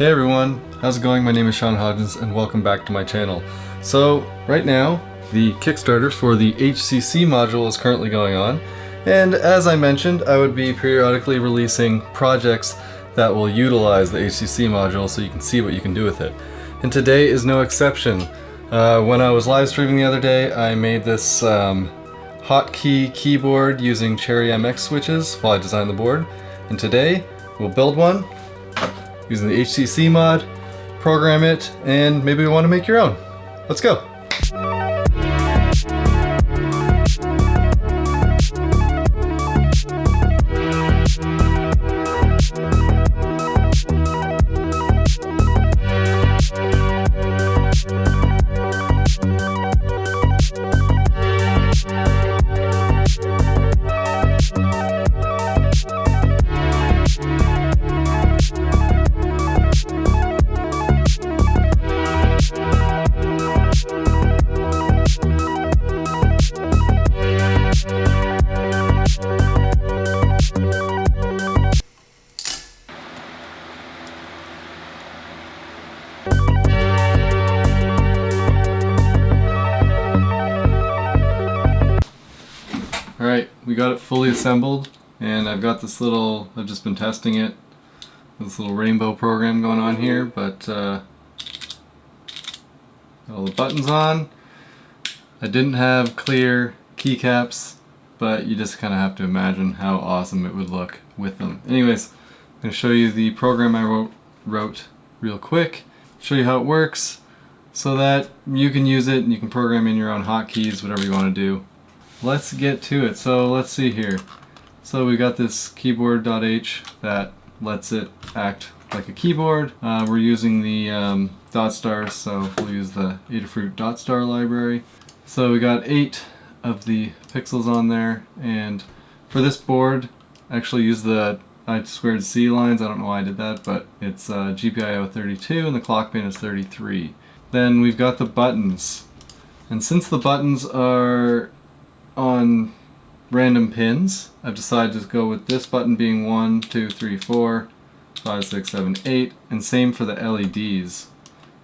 Hey everyone, how's it going? My name is Sean Hodgins and welcome back to my channel. So right now, the Kickstarter for the HCC module is currently going on and as I mentioned, I would be periodically releasing projects that will utilize the HCC module so you can see what you can do with it. And today is no exception. Uh, when I was live streaming the other day, I made this um, hotkey keyboard using Cherry MX switches while I designed the board. And today, we'll build one using the HCC mod, program it, and maybe we want to make your own. Let's go. We got it fully assembled and I've got this little, I've just been testing it, this little rainbow program going on here, but uh, all the buttons on. I didn't have clear keycaps, but you just kind of have to imagine how awesome it would look with them. Anyways, I'm going to show you the program I wrote, wrote real quick, show you how it works, so that you can use it and you can program in your own hotkeys, whatever you want to do let's get to it. So let's see here. So we got this keyboard.h that lets it act like a keyboard. Uh, we're using the um, dot stars, so we'll use the Adafruit dot star library. So we got eight of the pixels on there, and for this board, I actually use the I squared C lines. I don't know why I did that, but it's uh, GPIO 32 and the clock pin is 33. Then we've got the buttons. And since the buttons are on random pins, I've decided to go with this button being 1, 2, 3, 4, 5, 6, 7, 8, and same for the LEDs.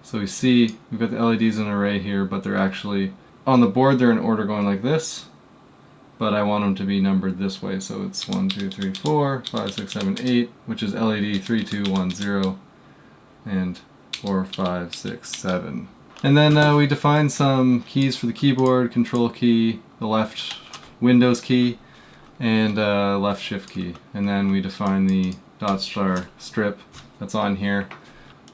So we see we've got the LEDs in an array here, but they're actually, on the board they're in order going like this, but I want them to be numbered this way, so it's 1, 2, 3, 4, 5, 6, 7, 8, which is LED 3, 2, 1, 0, and 4, 5, 6, 7. And then uh, we define some keys for the keyboard, control key, the left Windows key, and uh, left shift key. And then we define the dot star strip that's on here.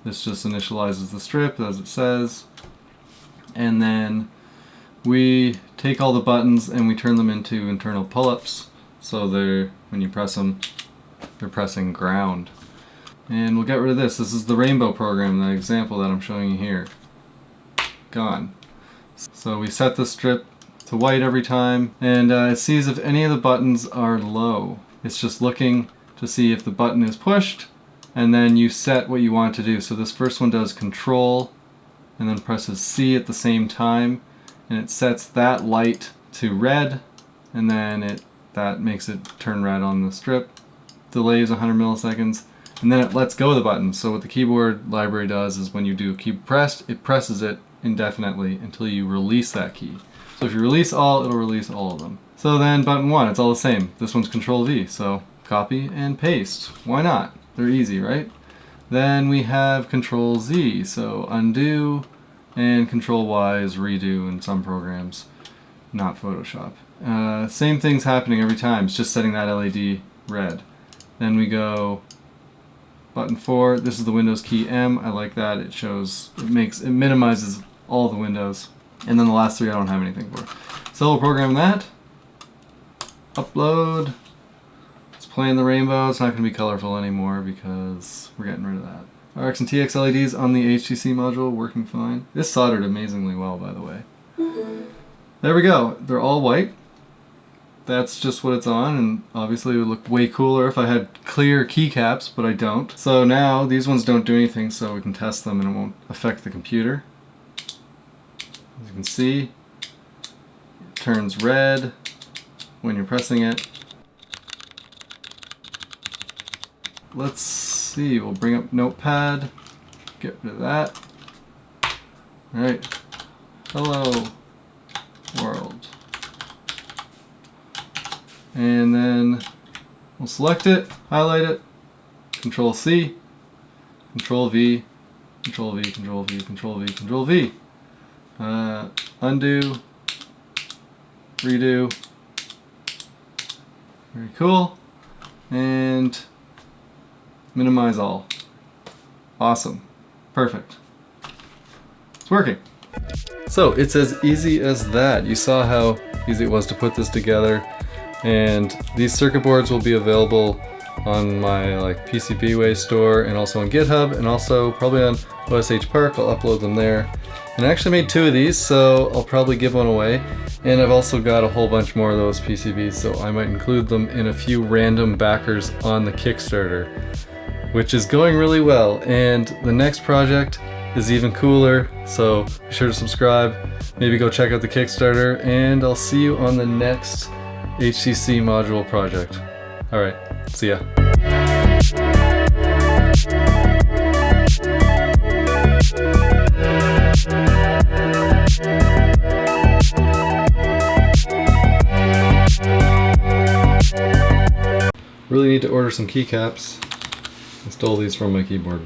This just initializes the strip as it says. And then we take all the buttons and we turn them into internal pull-ups. So they're, when you press them, they're pressing ground. And we'll get rid of this. This is the rainbow program, the example that I'm showing you here gone. So we set the strip to white every time and uh, it sees if any of the buttons are low. It's just looking to see if the button is pushed and then you set what you want to do. So this first one does control and then presses C at the same time and it sets that light to red and then it that makes it turn red on the strip. Delays 100 milliseconds and then it lets go of the button. So what the keyboard library does is when you do key pressed, it presses it indefinitely until you release that key. So if you release all, it'll release all of them. So then button one, it's all the same. This one's control V, so copy and paste. Why not? They're easy, right? Then we have control Z, so undo, and control Y is redo in some programs, not Photoshop. Uh, same thing's happening every time, it's just setting that LED red. Then we go button 4, this is the Windows key M, I like that, it shows, it makes, it minimizes all the windows. And then the last three I don't have anything for. So we'll program that. Upload. It's playing the rainbow. It's not going to be colorful anymore because we're getting rid of that. RX and TX LEDs on the HCC module working fine. This soldered amazingly well by the way. Mm-hmm. There we go. They're all white. That's just what it's on and obviously it would look way cooler if I had clear keycaps, but I don't. So now these ones don't do anything so we can test them and it won't affect the computer. You can see, it turns red when you're pressing it. Let's see, we'll bring up Notepad get rid of that. Alright. Hello world. And then we'll select it, highlight it, Control C, Control V, Control V, Control V, Control V, Control V. Uh, undo, redo. Very cool. And minimize all. Awesome. Perfect. It's working. So it's as easy as that. You saw how easy it was to put this together. And these circuit boards will be available on my like PCBWay store and also on GitHub and also probably on OSH Park. I'll upload them there. And I actually made two of these, so I'll probably give one away. And I've also got a whole bunch more of those PCBs, so I might include them in a few random backers on the Kickstarter, which is going really well. And the next project is even cooler, so be sure to subscribe, maybe go check out the Kickstarter, and I'll see you on the next HCC module project. Alright, see ya. Really need to order some keycaps. I stole these from my keyboard.